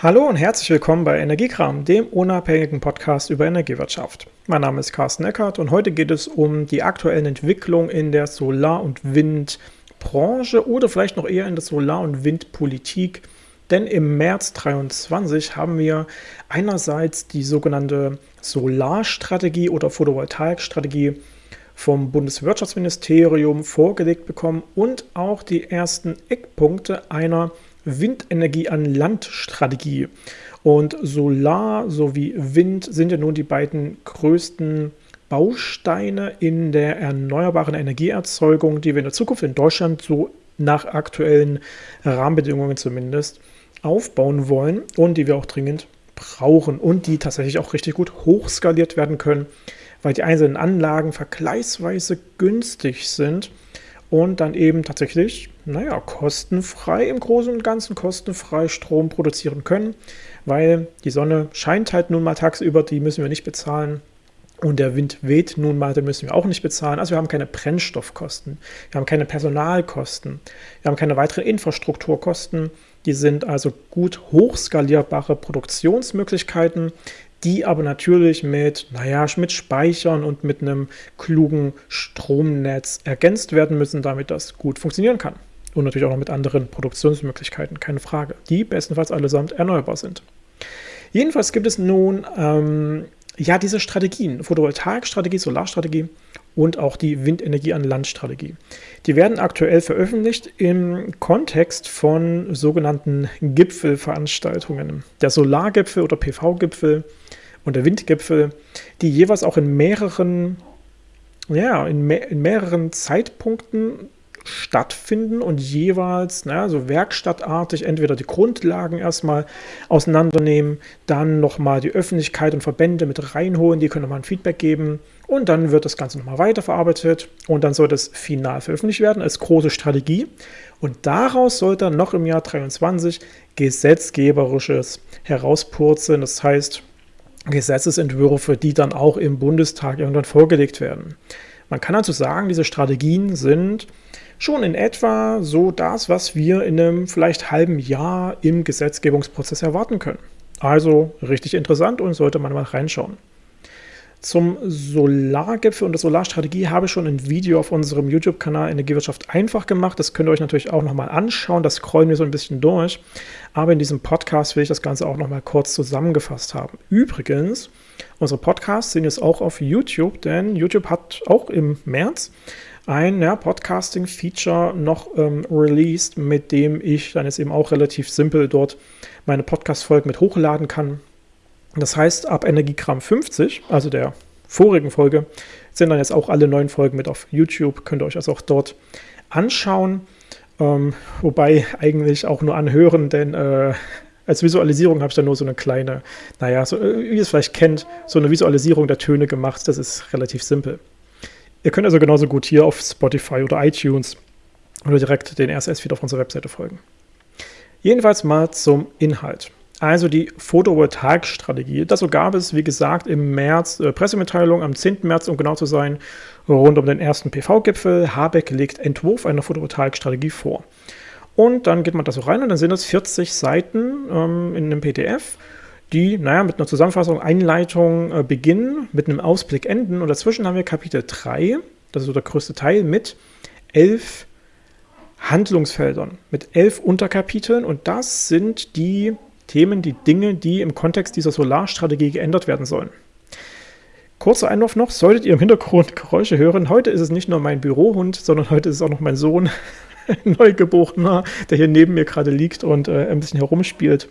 Hallo und herzlich willkommen bei Energiekram, dem unabhängigen Podcast über Energiewirtschaft. Mein Name ist Carsten Eckert und heute geht es um die aktuellen Entwicklungen in der Solar- und Windbranche oder vielleicht noch eher in der Solar- und Windpolitik. Denn im März 2023 haben wir einerseits die sogenannte Solarstrategie oder Photovoltaikstrategie vom Bundeswirtschaftsministerium vorgelegt bekommen und auch die ersten Eckpunkte einer Windenergie an Land-Strategie. Und Solar sowie Wind sind ja nun die beiden größten Bausteine in der erneuerbaren Energieerzeugung, die wir in der Zukunft in Deutschland so nach aktuellen Rahmenbedingungen zumindest aufbauen wollen und die wir auch dringend brauchen und die tatsächlich auch richtig gut hochskaliert werden können, weil die einzelnen Anlagen vergleichsweise günstig sind und dann eben tatsächlich, naja, kostenfrei im Großen und Ganzen kostenfrei Strom produzieren können, weil die Sonne scheint halt nun mal tagsüber, die müssen wir nicht bezahlen. Und der Wind weht nun mal, den müssen wir auch nicht bezahlen. Also wir haben keine Brennstoffkosten, wir haben keine Personalkosten, wir haben keine weiteren Infrastrukturkosten. Die sind also gut hochskalierbare Produktionsmöglichkeiten, die aber natürlich mit, naja, mit Speichern und mit einem klugen Stromnetz ergänzt werden müssen, damit das gut funktionieren kann. Und natürlich auch noch mit anderen Produktionsmöglichkeiten, keine Frage, die bestenfalls allesamt erneuerbar sind. Jedenfalls gibt es nun ähm, ja diese Strategien, Photovoltaikstrategie, Solarstrategie und auch die Windenergie an Land-Strategie. Die werden aktuell veröffentlicht im Kontext von sogenannten Gipfelveranstaltungen. Der Solargipfel oder PV-Gipfel und der Windgipfel, die jeweils auch in mehreren, ja, in, me in mehreren Zeitpunkten stattfinden und jeweils na, so werkstattartig entweder die Grundlagen erstmal auseinandernehmen, dann nochmal die Öffentlichkeit und Verbände mit reinholen, die können nochmal ein Feedback geben und dann wird das Ganze nochmal weiterverarbeitet und dann soll das final veröffentlicht werden als große Strategie und daraus soll dann noch im Jahr 2023 gesetzgeberisches herauspurzeln, das heißt Gesetzesentwürfe, die dann auch im Bundestag irgendwann vorgelegt werden. Man kann also sagen, diese Strategien sind schon in etwa so das, was wir in einem vielleicht halben Jahr im Gesetzgebungsprozess erwarten können. Also richtig interessant und sollte man mal reinschauen. Zum Solargipfel und der Solarstrategie habe ich schon ein Video auf unserem YouTube-Kanal Energiewirtschaft einfach gemacht. Das könnt ihr euch natürlich auch nochmal anschauen. Das scrollen wir so ein bisschen durch. Aber in diesem Podcast will ich das Ganze auch nochmal kurz zusammengefasst haben. Übrigens, unsere Podcasts sind jetzt auch auf YouTube, denn YouTube hat auch im März ein ja, Podcasting-Feature noch ähm, released, mit dem ich dann jetzt eben auch relativ simpel dort meine Podcast-Folgen mit hochladen kann. Das heißt, ab Energiegramm 50, also der vorigen Folge, sind dann jetzt auch alle neuen Folgen mit auf YouTube. Könnt ihr euch also auch dort anschauen. Ähm, wobei eigentlich auch nur anhören, denn äh, als Visualisierung habe ich dann nur so eine kleine, naja, so, äh, wie ihr es vielleicht kennt, so eine Visualisierung der Töne gemacht. Das ist relativ simpel. Ihr könnt also genauso gut hier auf Spotify oder iTunes oder direkt den RSS-Feed auf unserer Webseite folgen. Jedenfalls mal zum Inhalt. Also die Photovoltaikstrategie. Dazu gab es, wie gesagt, im März äh, Pressemitteilung am 10. März, um genau zu sein, rund um den ersten PV-Gipfel. Habeck legt Entwurf einer Photovoltaikstrategie vor. Und dann geht man da so rein und dann sind es 40 Seiten ähm, in einem PDF die, naja, mit einer Zusammenfassung, Einleitung äh, beginnen, mit einem Ausblick enden. Und dazwischen haben wir Kapitel 3, das ist so der größte Teil, mit elf Handlungsfeldern, mit elf Unterkapiteln. Und das sind die Themen, die Dinge, die im Kontext dieser Solarstrategie geändert werden sollen. Kurzer Einwurf noch, solltet ihr im Hintergrund Geräusche hören, heute ist es nicht nur mein Bürohund, sondern heute ist es auch noch mein Sohn, Neugeborener, der hier neben mir gerade liegt und äh, ein bisschen herumspielt.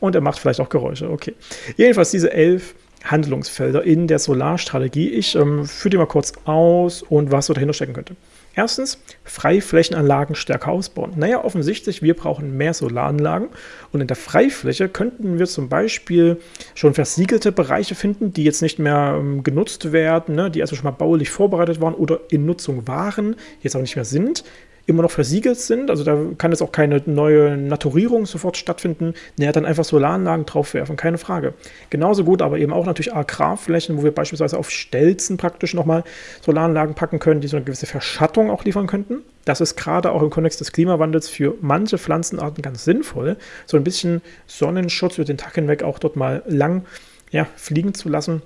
Und er macht vielleicht auch Geräusche. Okay. Jedenfalls diese elf Handlungsfelder in der Solarstrategie. Ich ähm, führe die mal kurz aus und was so dahinter stecken könnte. Erstens, Freiflächenanlagen stärker ausbauen. Naja, offensichtlich, wir brauchen mehr Solaranlagen und in der Freifläche könnten wir zum Beispiel schon versiegelte Bereiche finden, die jetzt nicht mehr ähm, genutzt werden, ne, die also schon mal baulich vorbereitet waren oder in Nutzung waren, jetzt auch nicht mehr sind immer noch versiegelt sind, also da kann jetzt auch keine neue Naturierung sofort stattfinden, naja, dann einfach Solaranlagen draufwerfen, keine Frage. Genauso gut, aber eben auch natürlich Agrarflächen, wo wir beispielsweise auf Stelzen praktisch nochmal Solaranlagen packen können, die so eine gewisse Verschattung auch liefern könnten. Das ist gerade auch im Kontext des Klimawandels für manche Pflanzenarten ganz sinnvoll, so ein bisschen Sonnenschutz über den Tag hinweg auch dort mal lang ja, fliegen zu lassen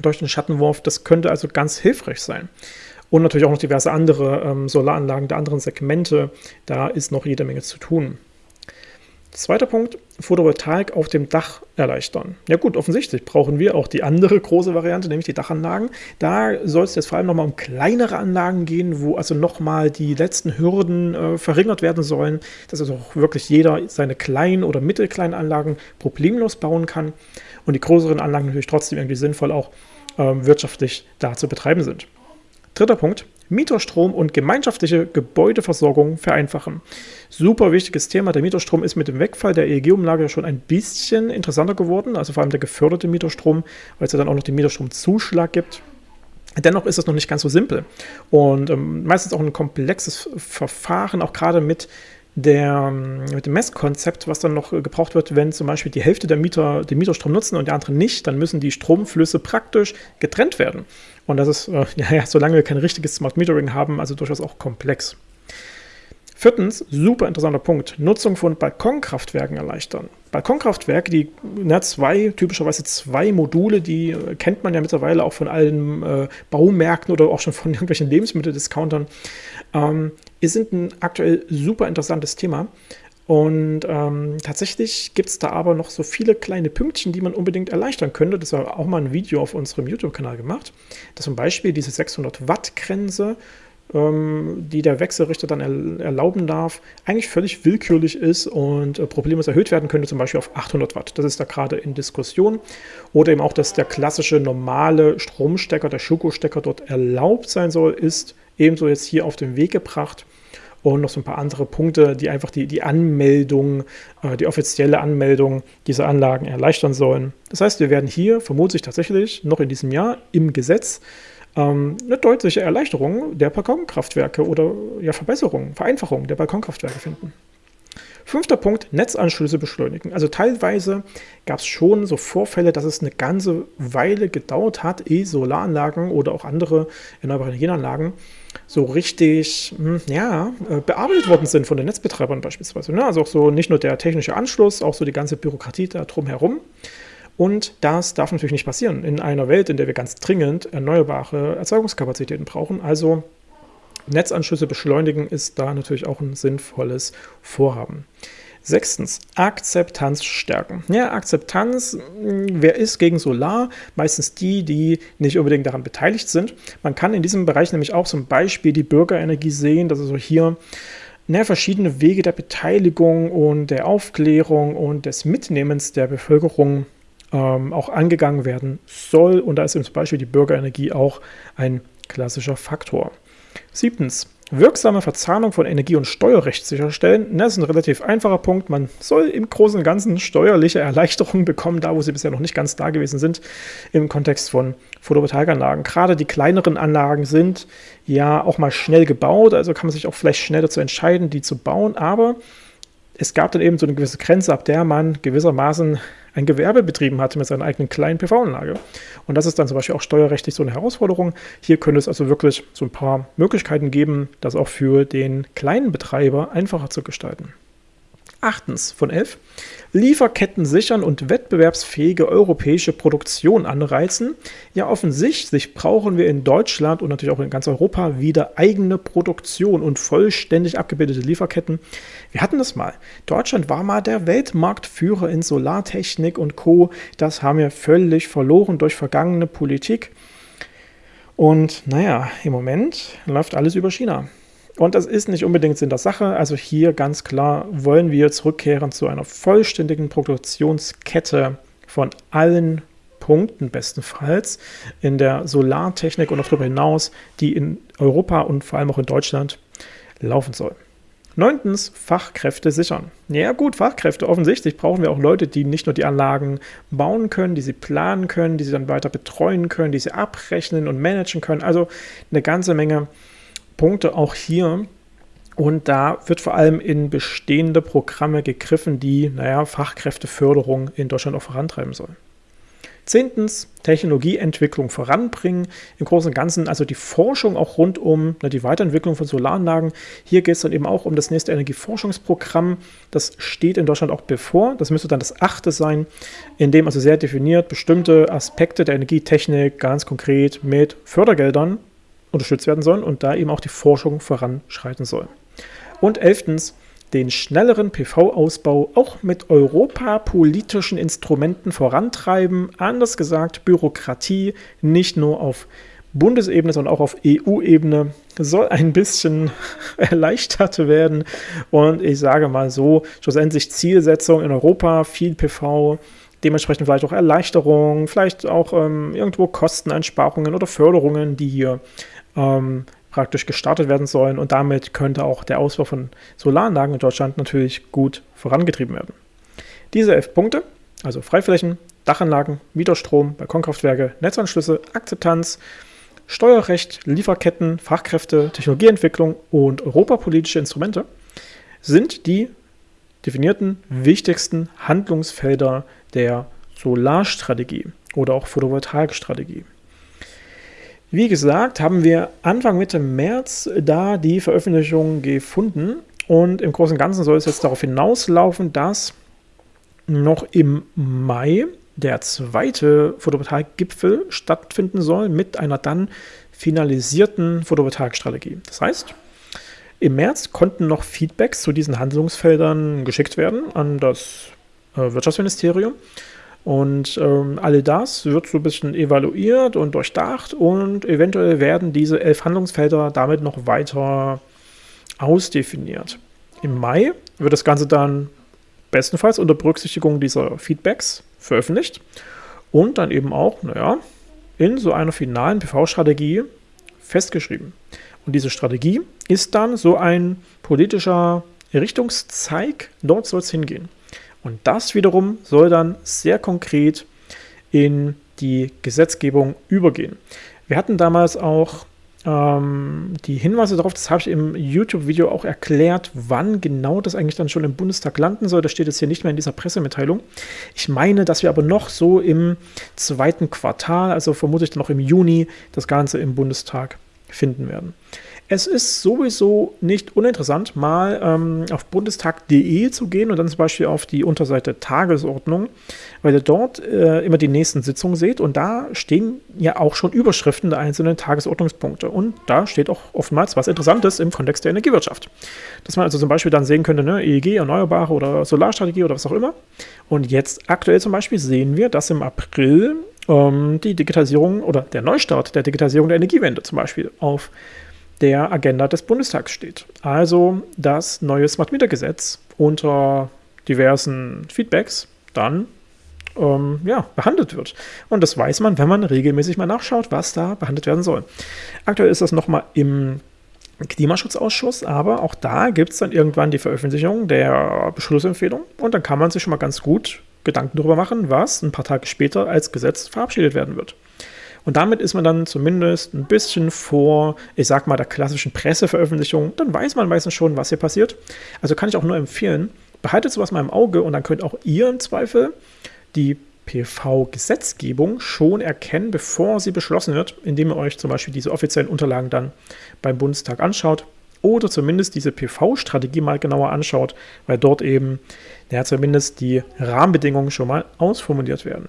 durch den Schattenwurf. Das könnte also ganz hilfreich sein. Und natürlich auch noch diverse andere ähm, Solaranlagen der anderen Segmente. Da ist noch jede Menge zu tun. Zweiter Punkt, Photovoltaik auf dem Dach erleichtern. Ja gut, offensichtlich brauchen wir auch die andere große Variante, nämlich die Dachanlagen. Da soll es jetzt vor allem nochmal um kleinere Anlagen gehen, wo also nochmal die letzten Hürden äh, verringert werden sollen, dass also auch wirklich jeder seine kleinen oder mittelkleinen Anlagen problemlos bauen kann und die größeren Anlagen natürlich trotzdem irgendwie sinnvoll auch äh, wirtschaftlich da zu betreiben sind. Dritter Punkt, Mieterstrom und gemeinschaftliche Gebäudeversorgung vereinfachen. Super wichtiges Thema. Der Mieterstrom ist mit dem Wegfall der EEG-Umlage schon ein bisschen interessanter geworden, also vor allem der geförderte Mieterstrom, weil es ja dann auch noch den Mieterstromzuschlag gibt. Dennoch ist es noch nicht ganz so simpel und ähm, meistens auch ein komplexes Verfahren, auch gerade mit der, mit dem Messkonzept, was dann noch gebraucht wird, wenn zum Beispiel die Hälfte der Mieter den Mieterstrom nutzen und die anderen nicht, dann müssen die Stromflüsse praktisch getrennt werden. Und das ist, äh, ja, solange wir kein richtiges Smart Metering haben, also durchaus auch komplex. Viertens, super interessanter Punkt, Nutzung von Balkonkraftwerken erleichtern. Balkonkraftwerke, die na, zwei, typischerweise zwei Module, die äh, kennt man ja mittlerweile auch von allen äh, Baumärkten oder auch schon von irgendwelchen Lebensmitteldiscountern, ähm, sind ein aktuell super interessantes Thema. Und ähm, tatsächlich gibt es da aber noch so viele kleine Pünktchen, die man unbedingt erleichtern könnte. Das war auch mal ein Video auf unserem YouTube-Kanal gemacht. Das zum Beispiel diese 600 Watt Grenze ähm, die der Wechselrichter dann erlauben darf, eigentlich völlig willkürlich ist und äh, problemlos erhöht werden könnte, zum Beispiel auf 800 Watt. Das ist da gerade in Diskussion. Oder eben auch, dass der klassische normale Stromstecker, der Schuko-Stecker dort erlaubt sein soll, ist ebenso jetzt hier auf den Weg gebracht. Und noch so ein paar andere Punkte, die einfach die, die Anmeldung, äh, die offizielle Anmeldung dieser Anlagen erleichtern sollen. Das heißt, wir werden hier vermutlich tatsächlich noch in diesem Jahr im Gesetz ähm, eine deutliche Erleichterung der Balkonkraftwerke oder ja, Verbesserung, Vereinfachung der Balkonkraftwerke finden. Fünfter Punkt, Netzanschlüsse beschleunigen. Also teilweise gab es schon so Vorfälle, dass es eine ganze Weile gedauert hat, ehe Solaranlagen oder auch andere erneuerbare Energienanlagen so richtig hm, ja, äh, bearbeitet worden sind von den Netzbetreibern beispielsweise. Ne? Also auch so nicht nur der technische Anschluss, auch so die ganze Bürokratie da drumherum. Und das darf natürlich nicht passieren in einer Welt, in der wir ganz dringend erneuerbare Erzeugungskapazitäten brauchen. Also Netzanschlüsse beschleunigen ist da natürlich auch ein sinnvolles Vorhaben. Sechstens, Akzeptanz stärken. Ja, Akzeptanz, hm, wer ist gegen Solar? Meistens die, die nicht unbedingt daran beteiligt sind. Man kann in diesem Bereich nämlich auch zum Beispiel die Bürgerenergie sehen, dass also hier na, verschiedene Wege der Beteiligung und der Aufklärung und des Mitnehmens der Bevölkerung ähm, auch angegangen werden soll. Und da ist zum Beispiel die Bürgerenergie auch ein klassischer Faktor. Siebtens, wirksame Verzahnung von Energie- und Steuerrecht sicherstellen. Das ist ein relativ einfacher Punkt. Man soll im Großen und Ganzen steuerliche Erleichterungen bekommen, da wo sie bisher noch nicht ganz da gewesen sind, im Kontext von Photovoltaikanlagen. Gerade die kleineren Anlagen sind ja auch mal schnell gebaut, also kann man sich auch vielleicht schnell dazu entscheiden, die zu bauen. Aber es gab dann eben so eine gewisse Grenze, ab der man gewissermaßen ein Gewerbe betrieben hatte mit seiner eigenen kleinen PV-Anlage. Und das ist dann zum Beispiel auch steuerrechtlich so eine Herausforderung. Hier könnte es also wirklich so ein paar Möglichkeiten geben, das auch für den kleinen Betreiber einfacher zu gestalten. Achtens von elf, Lieferketten sichern und wettbewerbsfähige europäische Produktion anreizen. Ja, offensichtlich brauchen wir in Deutschland und natürlich auch in ganz Europa wieder eigene Produktion und vollständig abgebildete Lieferketten. Wir hatten das mal. Deutschland war mal der Weltmarktführer in Solartechnik und Co. Das haben wir völlig verloren durch vergangene Politik. Und naja, im Moment läuft alles über China. Und das ist nicht unbedingt Sinn der Sache. Also hier ganz klar wollen wir zurückkehren zu einer vollständigen Produktionskette von allen Punkten bestenfalls in der Solartechnik und auch darüber hinaus, die in Europa und vor allem auch in Deutschland laufen soll. Neuntens, Fachkräfte sichern. Ja gut, Fachkräfte. Offensichtlich brauchen wir auch Leute, die nicht nur die Anlagen bauen können, die sie planen können, die sie dann weiter betreuen können, die sie abrechnen und managen können. Also eine ganze Menge Punkte auch hier. Und da wird vor allem in bestehende Programme gegriffen, die, naja, Fachkräfteförderung in Deutschland auch vorantreiben sollen. Zehntens, Technologieentwicklung voranbringen. Im Großen und Ganzen also die Forschung auch rund um na, die Weiterentwicklung von Solaranlagen. Hier geht es dann eben auch um das nächste Energieforschungsprogramm. Das steht in Deutschland auch bevor. Das müsste dann das achte sein, in dem also sehr definiert bestimmte Aspekte der Energietechnik ganz konkret mit Fördergeldern unterstützt werden sollen und da eben auch die Forschung voranschreiten soll. Und elftens, den schnelleren PV-Ausbau auch mit europapolitischen Instrumenten vorantreiben. Anders gesagt, Bürokratie nicht nur auf Bundesebene, sondern auch auf EU-Ebene soll ein bisschen erleichtert werden. Und ich sage mal so, schlussendlich Zielsetzung in Europa, viel PV, dementsprechend vielleicht auch Erleichterungen, vielleicht auch ähm, irgendwo Kosteneinsparungen oder Förderungen, die hier ähm, praktisch gestartet werden sollen und damit könnte auch der Ausbau von Solaranlagen in Deutschland natürlich gut vorangetrieben werden. Diese elf Punkte, also Freiflächen, Dachanlagen, Mieterstrom, Balkonkraftwerke, Netzanschlüsse, Akzeptanz, Steuerrecht, Lieferketten, Fachkräfte, Technologieentwicklung und europapolitische Instrumente sind die definierten wichtigsten Handlungsfelder der Solarstrategie oder auch Photovoltaikstrategie. Wie gesagt, haben wir Anfang Mitte März da die Veröffentlichung gefunden und im Großen und Ganzen soll es jetzt darauf hinauslaufen, dass noch im Mai der zweite Photovoltaik-Gipfel stattfinden soll mit einer dann finalisierten Photovoltaikstrategie. Das heißt, im März konnten noch Feedbacks zu diesen Handlungsfeldern geschickt werden an das äh, Wirtschaftsministerium und ähm, all das wird so ein bisschen evaluiert und durchdacht und eventuell werden diese elf Handlungsfelder damit noch weiter ausdefiniert. Im Mai wird das Ganze dann bestenfalls unter Berücksichtigung dieser Feedbacks veröffentlicht und dann eben auch, naja, in so einer finalen PV-Strategie festgeschrieben. Und diese Strategie ist dann so ein politischer Richtungszeig, dort soll es hingehen. Und das wiederum soll dann sehr konkret in die Gesetzgebung übergehen. Wir hatten damals auch ähm, die Hinweise darauf, das habe ich im YouTube-Video auch erklärt, wann genau das eigentlich dann schon im Bundestag landen soll. Das steht jetzt hier nicht mehr in dieser Pressemitteilung. Ich meine, dass wir aber noch so im zweiten Quartal, also vermutlich noch im Juni, das Ganze im Bundestag finden werden. Es ist sowieso nicht uninteressant, mal ähm, auf bundestag.de zu gehen und dann zum Beispiel auf die Unterseite Tagesordnung, weil ihr dort äh, immer die nächsten Sitzungen seht und da stehen ja auch schon Überschriften der einzelnen Tagesordnungspunkte und da steht auch oftmals was Interessantes im Kontext der Energiewirtschaft. Dass man also zum Beispiel dann sehen könnte, ne, EEG, Erneuerbare oder Solarstrategie oder was auch immer. Und jetzt aktuell zum Beispiel sehen wir, dass im April ähm, die Digitalisierung oder der Neustart der Digitalisierung der Energiewende zum Beispiel auf der Agenda des Bundestags steht. Also das neue Smart Meter Gesetz unter diversen Feedbacks dann ähm, ja, behandelt wird. Und das weiß man, wenn man regelmäßig mal nachschaut, was da behandelt werden soll. Aktuell ist das nochmal im Klimaschutzausschuss, aber auch da gibt es dann irgendwann die Veröffentlichung der Beschlussempfehlung und dann kann man sich schon mal ganz gut Gedanken darüber machen, was ein paar Tage später als Gesetz verabschiedet werden wird. Und damit ist man dann zumindest ein bisschen vor, ich sag mal, der klassischen Presseveröffentlichung. Dann weiß man meistens schon, was hier passiert. Also kann ich auch nur empfehlen, behaltet sowas mal im Auge und dann könnt auch ihr im Zweifel die PV-Gesetzgebung schon erkennen, bevor sie beschlossen wird, indem ihr euch zum Beispiel diese offiziellen Unterlagen dann beim Bundestag anschaut oder zumindest diese PV-Strategie mal genauer anschaut, weil dort eben ja, zumindest die Rahmenbedingungen schon mal ausformuliert werden.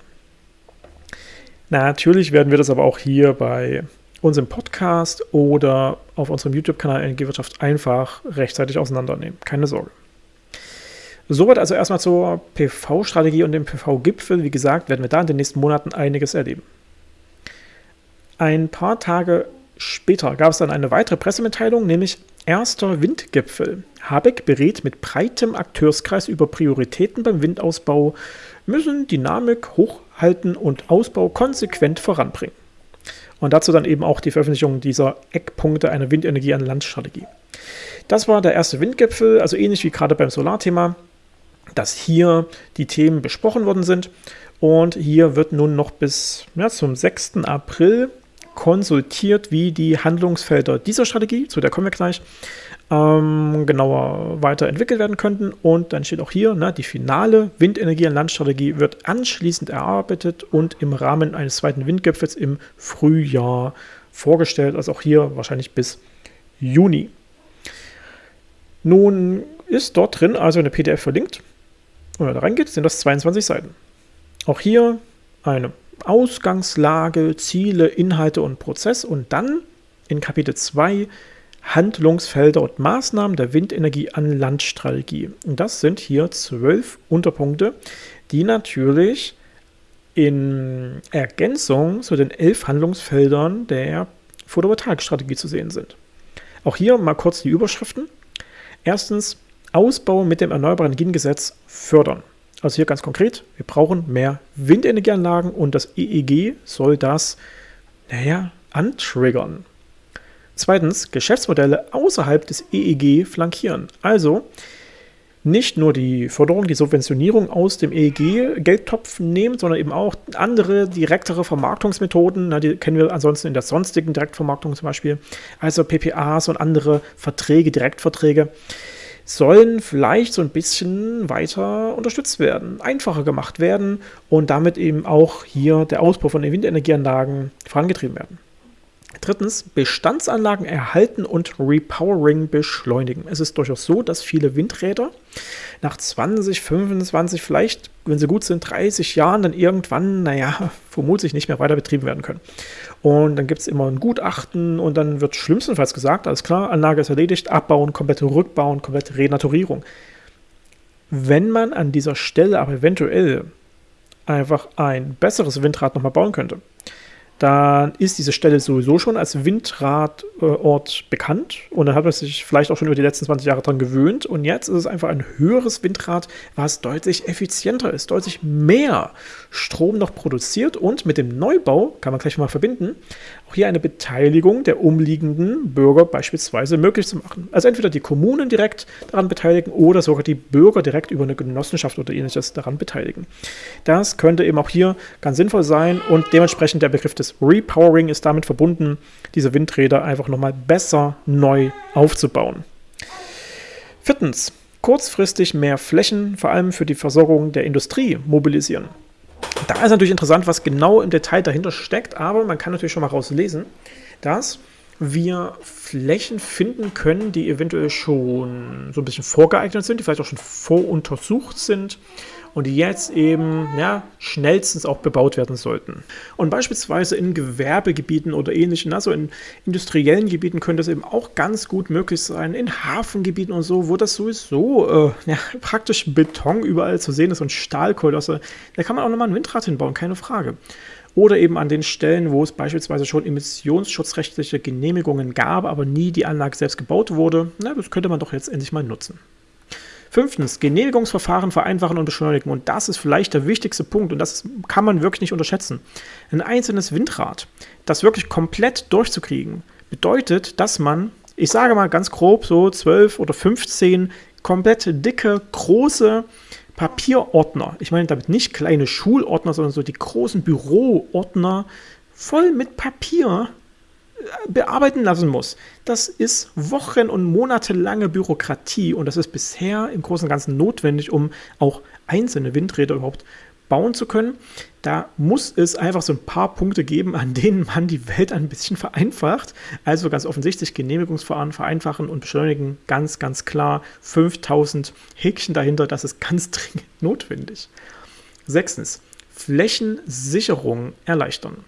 Natürlich werden wir das aber auch hier bei unserem Podcast oder auf unserem YouTube-Kanal Energiewirtschaft einfach rechtzeitig auseinandernehmen. Keine Sorge. Soweit also erstmal zur PV-Strategie und dem PV-Gipfel. Wie gesagt, werden wir da in den nächsten Monaten einiges erleben. Ein paar Tage später gab es dann eine weitere Pressemitteilung, nämlich erster Windgipfel. Habeck berät mit breitem Akteurskreis über Prioritäten beim Windausbau, müssen Dynamik hochhalten und Ausbau konsequent voranbringen. Und dazu dann eben auch die Veröffentlichung dieser Eckpunkte einer Windenergie an Landstrategie. Das war der erste Windgipfel, also ähnlich wie gerade beim Solarthema, dass hier die Themen besprochen worden sind. Und hier wird nun noch bis ja, zum 6. April konsultiert, wie die Handlungsfelder dieser Strategie, zu der kommen wir gleich, ähm, genauer weiterentwickelt werden könnten. Und dann steht auch hier, ne, die finale Windenergie- und Landstrategie wird anschließend erarbeitet und im Rahmen eines zweiten Windgipfels im Frühjahr vorgestellt. Also auch hier wahrscheinlich bis Juni. Nun ist dort drin also eine PDF verlinkt. Wenn man da reingeht, sind das 22 Seiten. Auch hier eine Ausgangslage, Ziele, Inhalte und Prozess und dann in Kapitel 2 Handlungsfelder und Maßnahmen der Windenergie an Landstrategie. Und das sind hier zwölf Unterpunkte, die natürlich in Ergänzung zu den elf Handlungsfeldern der Photovoltaikstrategie zu sehen sind. Auch hier mal kurz die Überschriften. Erstens, Ausbau mit dem Erneuerbaren Energiengesetz fördern. Also hier ganz konkret, wir brauchen mehr Windenergieanlagen und das EEG soll das, naja, antriggern. Zweitens, Geschäftsmodelle außerhalb des EEG flankieren. Also nicht nur die Förderung, die Subventionierung aus dem EEG-Geldtopf nehmen, sondern eben auch andere direktere Vermarktungsmethoden. Na, die kennen wir ansonsten in der sonstigen Direktvermarktung zum Beispiel. Also PPAs und andere Verträge, Direktverträge sollen vielleicht so ein bisschen weiter unterstützt werden, einfacher gemacht werden und damit eben auch hier der Ausbau von den Windenergieanlagen vorangetrieben werden. Drittens, Bestandsanlagen erhalten und Repowering beschleunigen. Es ist durchaus so, dass viele Windräder nach 20, 25, vielleicht, wenn sie gut sind, 30 Jahren dann irgendwann, naja, vermutlich nicht mehr weiter betrieben werden können. Und dann gibt es immer ein Gutachten und dann wird schlimmstenfalls gesagt, alles klar, Anlage ist erledigt, abbauen, komplette Rückbauen, komplette Renaturierung. Wenn man an dieser Stelle aber eventuell einfach ein besseres Windrad nochmal bauen könnte, dann ist diese Stelle sowieso schon als Windradort bekannt und dann hat man sich vielleicht auch schon über die letzten 20 Jahre daran gewöhnt und jetzt ist es einfach ein höheres Windrad, was deutlich effizienter ist, deutlich mehr Strom noch produziert und mit dem Neubau, kann man gleich mal verbinden, auch hier eine Beteiligung der umliegenden Bürger beispielsweise möglich zu machen. Also entweder die Kommunen direkt daran beteiligen oder sogar die Bürger direkt über eine Genossenschaft oder ähnliches daran beteiligen. Das könnte eben auch hier ganz sinnvoll sein und dementsprechend der Begriff des Repowering ist damit verbunden, diese Windräder einfach nochmal besser neu aufzubauen. Viertens, kurzfristig mehr Flächen, vor allem für die Versorgung der Industrie, mobilisieren. Da ist natürlich interessant, was genau im Detail dahinter steckt, aber man kann natürlich schon mal rauslesen, dass wir Flächen finden können, die eventuell schon so ein bisschen vorgeeignet sind, die vielleicht auch schon voruntersucht sind und die jetzt eben ja, schnellstens auch bebaut werden sollten. Und beispielsweise in Gewerbegebieten oder ähnlichen, also in industriellen Gebieten könnte das eben auch ganz gut möglich sein, in Hafengebieten und so, wo das sowieso äh, ja, praktisch Beton überall zu sehen ist und Stahlkolosse. Da kann man auch nochmal ein Windrad hinbauen, keine Frage oder eben an den Stellen, wo es beispielsweise schon emissionsschutzrechtliche Genehmigungen gab, aber nie die Anlage selbst gebaut wurde. Na, das könnte man doch jetzt endlich mal nutzen. Fünftens, Genehmigungsverfahren vereinfachen und beschleunigen. Und das ist vielleicht der wichtigste Punkt und das kann man wirklich nicht unterschätzen. Ein einzelnes Windrad, das wirklich komplett durchzukriegen, bedeutet, dass man, ich sage mal ganz grob, so 12 oder 15 komplett dicke, große Papierordner, ich meine damit nicht kleine Schulordner, sondern so die großen Büroordner voll mit Papier bearbeiten lassen muss. Das ist wochen- und monatelange Bürokratie und das ist bisher im Großen und Ganzen notwendig, um auch einzelne Windräder überhaupt bauen zu können. Da muss es einfach so ein paar Punkte geben, an denen man die Welt ein bisschen vereinfacht. Also ganz offensichtlich Genehmigungsverfahren vereinfachen und beschleunigen. Ganz, ganz klar 5000 Häkchen dahinter. Das ist ganz dringend notwendig. Sechstens, Flächensicherung erleichtern.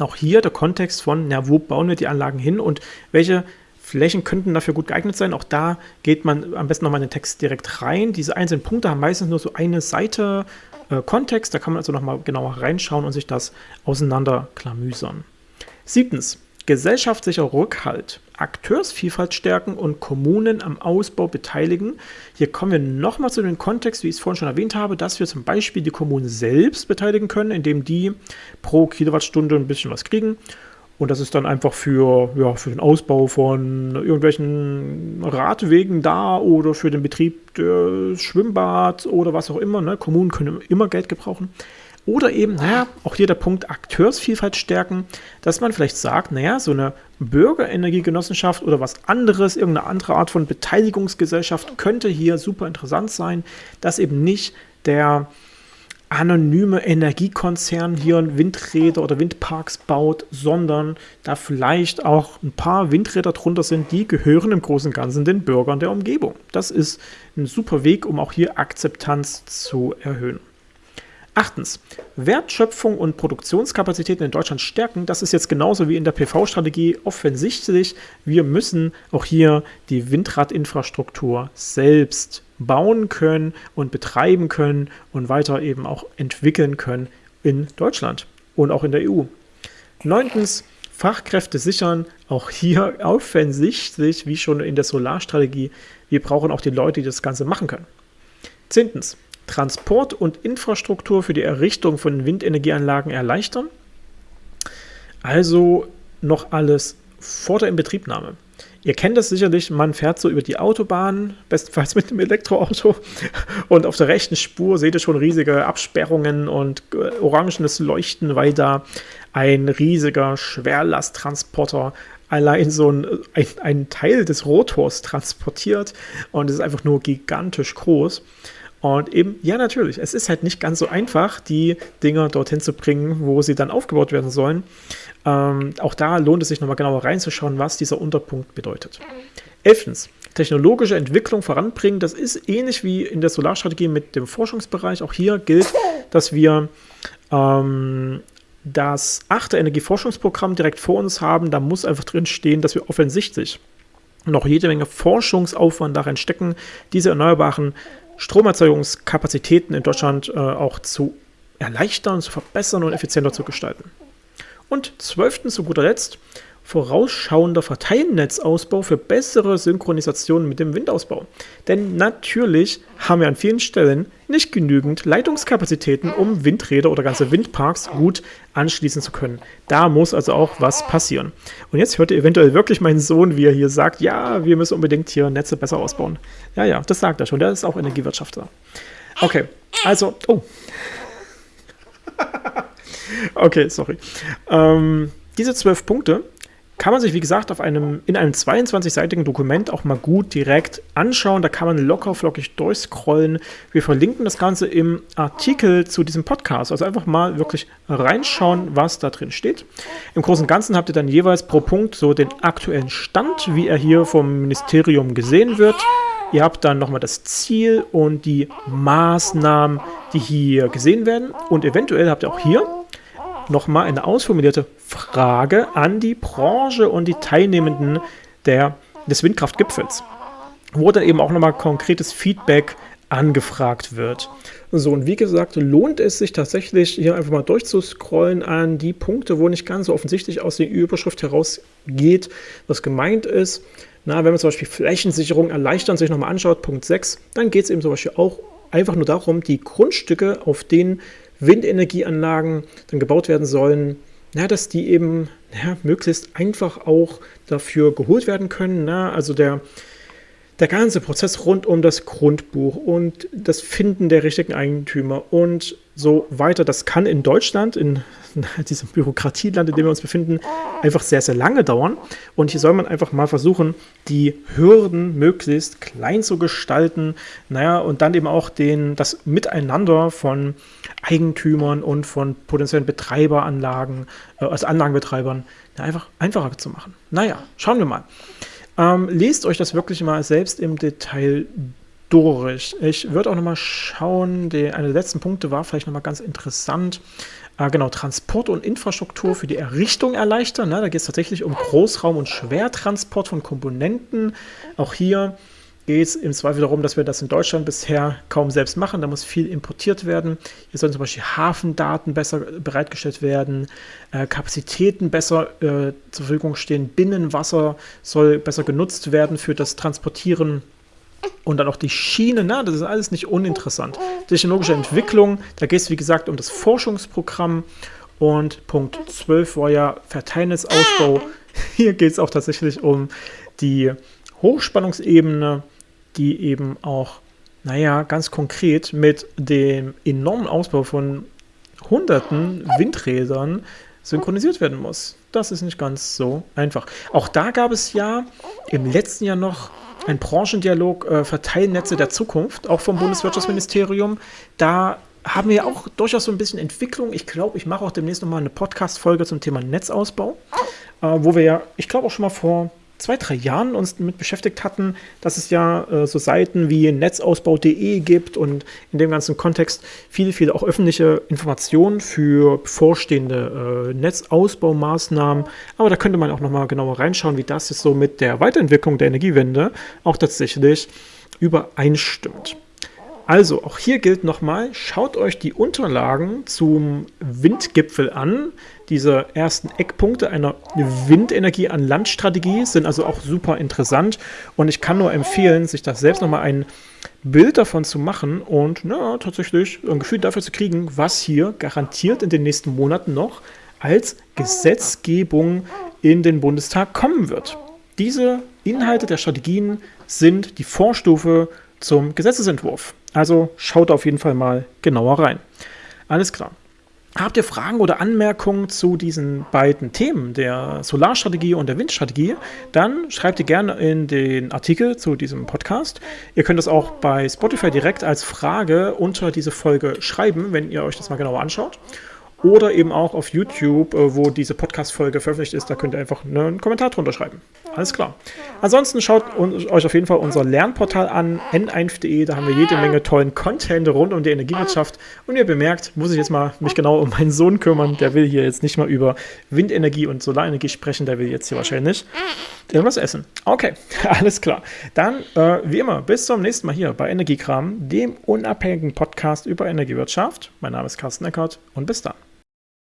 Auch hier der Kontext von, na, wo bauen wir die Anlagen hin und welche Flächen könnten dafür gut geeignet sein. Auch da geht man am besten nochmal in den Text direkt rein. Diese einzelnen Punkte haben meistens nur so eine Seite äh, Kontext. Da kann man also nochmal genauer reinschauen und sich das auseinanderklamüsern. Siebtens, gesellschaftlicher Rückhalt, Akteursvielfalt stärken und Kommunen am Ausbau beteiligen. Hier kommen wir nochmal zu dem Kontext, wie ich es vorhin schon erwähnt habe, dass wir zum Beispiel die Kommunen selbst beteiligen können, indem die pro Kilowattstunde ein bisschen was kriegen. Und das ist dann einfach für, ja, für den Ausbau von irgendwelchen Radwegen da oder für den Betrieb des Schwimmbads oder was auch immer. Ne? Kommunen können immer Geld gebrauchen. Oder eben, naja, auch hier der Punkt Akteursvielfalt stärken, dass man vielleicht sagt, naja, so eine Bürgerenergiegenossenschaft oder was anderes, irgendeine andere Art von Beteiligungsgesellschaft könnte hier super interessant sein, dass eben nicht der anonyme Energiekonzern hier Windräder oder Windparks baut, sondern da vielleicht auch ein paar Windräder drunter sind, die gehören im Großen und Ganzen den Bürgern der Umgebung. Das ist ein super Weg, um auch hier Akzeptanz zu erhöhen. Achtens, Wertschöpfung und Produktionskapazitäten in Deutschland stärken. Das ist jetzt genauso wie in der PV-Strategie offensichtlich. Wir müssen auch hier die Windradinfrastruktur selbst bauen können und betreiben können und weiter eben auch entwickeln können in Deutschland und auch in der EU. Neuntens, Fachkräfte sichern, auch hier offensichtlich, wie schon in der Solarstrategie, wir brauchen auch die Leute, die das Ganze machen können. Zehntens, Transport und Infrastruktur für die Errichtung von Windenergieanlagen erleichtern. Also noch alles vor der Inbetriebnahme. Ihr kennt das sicherlich, man fährt so über die Autobahn, bestenfalls mit einem Elektroauto, und auf der rechten Spur seht ihr schon riesige Absperrungen und äh, orangenes Leuchten, weil da ein riesiger Schwerlasttransporter allein so ein, ein, ein Teil des Rotors transportiert und es ist einfach nur gigantisch groß. Und eben, ja, natürlich, es ist halt nicht ganz so einfach, die Dinger dorthin zu bringen, wo sie dann aufgebaut werden sollen. Ähm, auch da lohnt es sich nochmal genauer reinzuschauen, was dieser Unterpunkt bedeutet. Elftens, technologische Entwicklung voranbringen. Das ist ähnlich wie in der Solarstrategie mit dem Forschungsbereich. Auch hier gilt, dass wir ähm, das achte Energieforschungsprogramm direkt vor uns haben. Da muss einfach drin stehen, dass wir offensichtlich noch jede Menge Forschungsaufwand darin stecken, diese erneuerbaren Stromerzeugungskapazitäten in Deutschland äh, auch zu erleichtern, zu verbessern und effizienter zu gestalten. Und zwölftens, zu guter Letzt, vorausschauender Verteilnetzausbau für bessere Synchronisation mit dem Windausbau. Denn natürlich haben wir an vielen Stellen nicht genügend Leitungskapazitäten, um Windräder oder ganze Windparks gut anschließen zu können. Da muss also auch was passieren. Und jetzt hört ihr eventuell wirklich meinen Sohn, wie er hier sagt, ja, wir müssen unbedingt hier Netze besser ausbauen. Ja, ja, das sagt er schon. Der ist auch Energiewirtschaftler. Okay, also, oh. okay, sorry. Ähm, diese zwölf Punkte kann man sich, wie gesagt, auf einem, in einem 22-seitigen Dokument auch mal gut direkt anschauen. Da kann man locker flockig durchscrollen. Wir verlinken das Ganze im Artikel zu diesem Podcast. Also einfach mal wirklich reinschauen, was da drin steht. Im Großen und Ganzen habt ihr dann jeweils pro Punkt so den aktuellen Stand, wie er hier vom Ministerium gesehen wird. Ihr habt dann nochmal das Ziel und die Maßnahmen, die hier gesehen werden. Und eventuell habt ihr auch hier nochmal eine ausformulierte Frage an die Branche und die Teilnehmenden der, des Windkraftgipfels, wo dann eben auch nochmal konkretes Feedback angefragt wird. So, und wie gesagt, lohnt es sich tatsächlich, hier einfach mal durchzuscrollen an die Punkte, wo nicht ganz so offensichtlich aus der Überschrift herausgeht, was gemeint ist. Na, wenn man zum Beispiel Flächensicherung erleichtern sich nochmal anschaut, Punkt 6, dann geht es eben zum Beispiel auch einfach nur darum, die Grundstücke, auf denen Windenergieanlagen dann gebaut werden sollen, na, dass die eben ja, möglichst einfach auch dafür geholt werden können. Na, also der, der ganze Prozess rund um das Grundbuch und das Finden der richtigen Eigentümer und so weiter, das kann in Deutschland, in diesem Bürokratieland, in dem wir uns befinden, einfach sehr, sehr lange dauern. Und hier soll man einfach mal versuchen, die Hürden möglichst klein zu gestalten. Naja, und dann eben auch den, das Miteinander von Eigentümern und von potenziellen Betreiberanlagen, also Anlagenbetreibern, einfach einfacher zu machen. Naja, schauen wir mal. Ähm, lest euch das wirklich mal selbst im Detail durch. Ich würde auch nochmal schauen, die, einer der letzten Punkte war vielleicht nochmal ganz interessant. Äh, genau, Transport und Infrastruktur für die Errichtung erleichtern. Ne? Da geht es tatsächlich um Großraum- und Schwertransport von Komponenten. Auch hier geht es im Zweifel darum, dass wir das in Deutschland bisher kaum selbst machen. Da muss viel importiert werden. Hier sollen zum Beispiel Hafendaten besser bereitgestellt werden, äh, Kapazitäten besser äh, zur Verfügung stehen, Binnenwasser soll besser genutzt werden für das Transportieren und dann auch die Schiene, na, das ist alles nicht uninteressant. Technologische Entwicklung, da geht es wie gesagt um das Forschungsprogramm. Und Punkt 12 war ja Verteilnetzausbau. Hier geht es auch tatsächlich um die Hochspannungsebene, die eben auch, naja, ganz konkret mit dem enormen Ausbau von hunderten Windrädern synchronisiert werden muss. Das ist nicht ganz so einfach. Auch da gab es ja im letzten Jahr noch ein Branchendialog äh, Verteilnetze der Zukunft, auch vom Bundeswirtschaftsministerium. Da haben wir auch durchaus so ein bisschen Entwicklung. Ich glaube, ich mache auch demnächst nochmal eine Podcast-Folge zum Thema Netzausbau, äh, wo wir ja, ich glaube auch schon mal vor zwei, drei Jahren uns damit beschäftigt hatten, dass es ja äh, so Seiten wie netzausbau.de gibt und in dem ganzen Kontext viele, viele auch öffentliche Informationen für bevorstehende äh, Netzausbaumaßnahmen. Aber da könnte man auch nochmal genauer reinschauen, wie das jetzt so mit der Weiterentwicklung der Energiewende auch tatsächlich übereinstimmt. Also, auch hier gilt nochmal, schaut euch die Unterlagen zum Windgipfel an. Diese ersten Eckpunkte einer Windenergie an Landstrategie sind also auch super interessant. Und ich kann nur empfehlen, sich das selbst nochmal ein Bild davon zu machen und na, tatsächlich ein Gefühl dafür zu kriegen, was hier garantiert in den nächsten Monaten noch als Gesetzgebung in den Bundestag kommen wird. Diese Inhalte der Strategien sind die Vorstufe zum Gesetzesentwurf. Also schaut auf jeden Fall mal genauer rein. Alles klar. Habt ihr Fragen oder Anmerkungen zu diesen beiden Themen, der Solarstrategie und der Windstrategie, dann schreibt ihr gerne in den Artikel zu diesem Podcast. Ihr könnt das auch bei Spotify direkt als Frage unter diese Folge schreiben, wenn ihr euch das mal genauer anschaut oder eben auch auf YouTube, äh, wo diese Podcast-Folge veröffentlicht ist. Da könnt ihr einfach ne, einen Kommentar drunter schreiben. Alles klar. Ansonsten schaut euch auf jeden Fall unser Lernportal an, n1.de. Da haben wir jede Menge tollen Content rund um die Energiewirtschaft. Und ihr bemerkt, muss ich jetzt mal mich genau um meinen Sohn kümmern. Der will hier jetzt nicht mal über Windenergie und Solarenergie sprechen. Der will jetzt hier wahrscheinlich irgendwas essen. Okay, alles klar. Dann, äh, wie immer, bis zum nächsten Mal hier bei Energiekram, dem unabhängigen Podcast über Energiewirtschaft. Mein Name ist Carsten Eckert und bis dann.